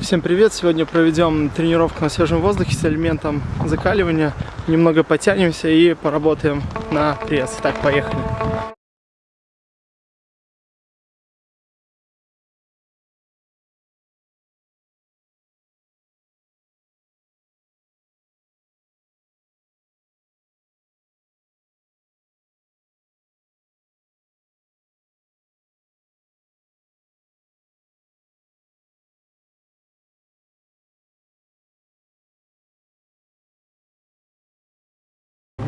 Всем привет! Сегодня проведем тренировку на свежем воздухе с элементом закаливания. Немного потянемся и поработаем на пресс. Так, поехали!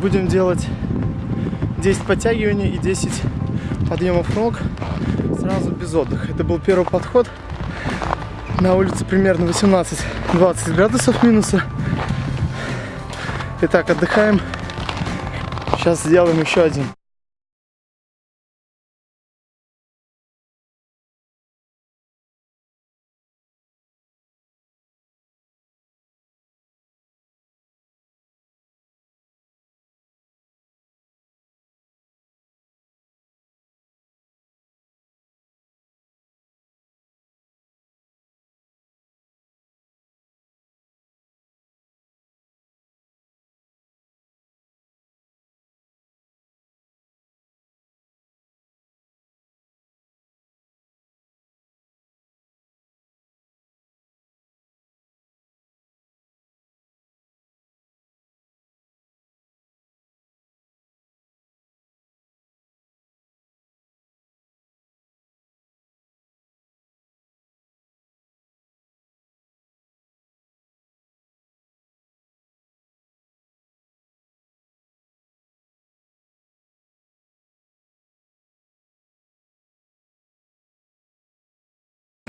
Будем делать 10 подтягиваний и 10 подъемов ног сразу без отдыха. Это был первый подход. На улице примерно 18-20 градусов минуса. Итак, отдыхаем. Сейчас сделаем еще один.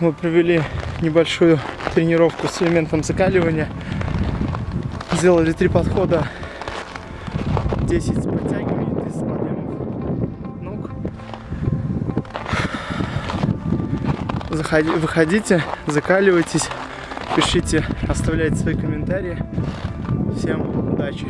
Мы провели небольшую тренировку с элементом закаливания. Сделали три подхода, 10 подтягиваний, 30 подъемов ног. Заходи, выходите, закаливайтесь, пишите, оставляйте свои комментарии. Всем удачи!